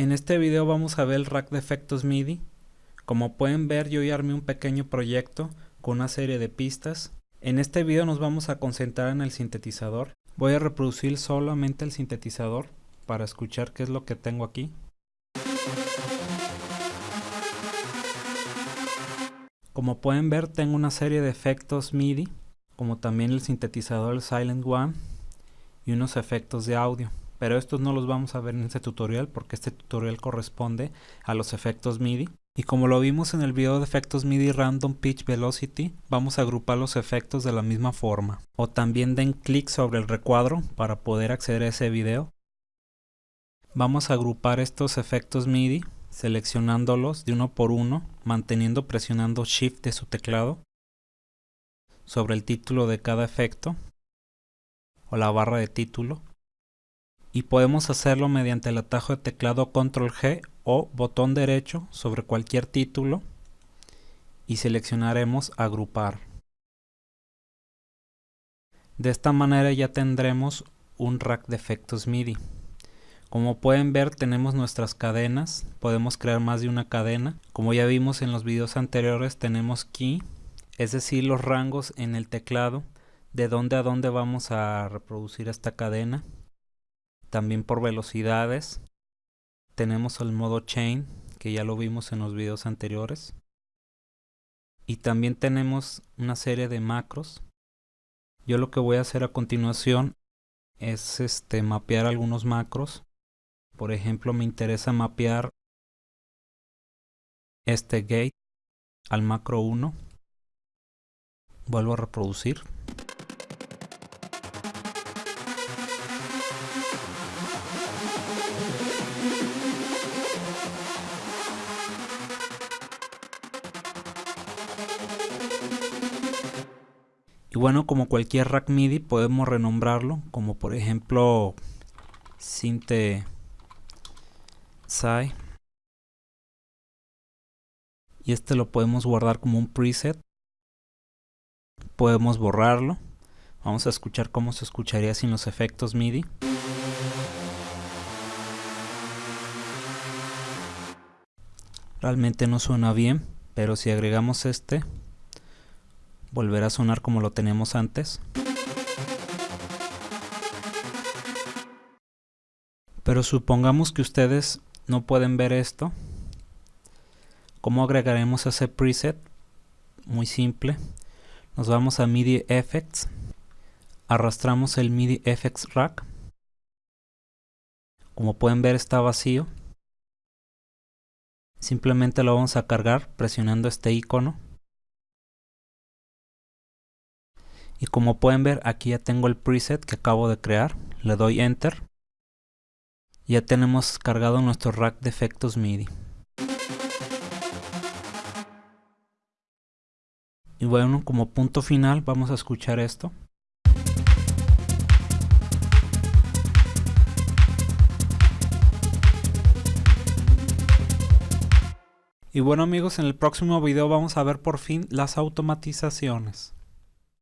En este video vamos a ver el rack de efectos MIDI. Como pueden ver yo ya armé un pequeño proyecto con una serie de pistas. En este video nos vamos a concentrar en el sintetizador. Voy a reproducir solamente el sintetizador para escuchar qué es lo que tengo aquí. Como pueden ver tengo una serie de efectos MIDI, como también el sintetizador Silent One y unos efectos de audio pero estos no los vamos a ver en este tutorial porque este tutorial corresponde a los efectos MIDI. Y como lo vimos en el video de efectos MIDI Random Pitch Velocity, vamos a agrupar los efectos de la misma forma. O también den clic sobre el recuadro para poder acceder a ese video. Vamos a agrupar estos efectos MIDI seleccionándolos de uno por uno, manteniendo presionando Shift de su teclado sobre el título de cada efecto o la barra de título y podemos hacerlo mediante el atajo de teclado control G o botón derecho sobre cualquier título y seleccionaremos agrupar. De esta manera ya tendremos un rack de efectos MIDI. Como pueden ver tenemos nuestras cadenas, podemos crear más de una cadena. Como ya vimos en los videos anteriores tenemos key, es decir los rangos en el teclado de dónde a dónde vamos a reproducir esta cadena también por velocidades. Tenemos el modo chain que ya lo vimos en los videos anteriores. Y también tenemos una serie de macros. Yo lo que voy a hacer a continuación es este mapear algunos macros. Por ejemplo me interesa mapear este gate al macro 1 vuelvo a reproducir bueno, como cualquier rack MIDI podemos renombrarlo, como por ejemplo Sinte. Y este lo podemos guardar como un preset. Podemos borrarlo. Vamos a escuchar cómo se escucharía sin los efectos MIDI. Realmente no suena bien, pero si agregamos este, volverá a sonar como lo teníamos antes. Pero supongamos que ustedes no pueden ver esto. ¿Cómo agregaremos ese preset? Muy simple. Nos vamos a MIDI Effects. Arrastramos el MIDI Effects Rack. Como pueden ver está vacío. Simplemente lo vamos a cargar presionando este icono. Y como pueden ver aquí ya tengo el preset que acabo de crear. Le doy enter. Ya tenemos cargado nuestro rack de efectos MIDI. Y bueno como punto final vamos a escuchar esto. Y bueno amigos, en el próximo video vamos a ver por fin las automatizaciones.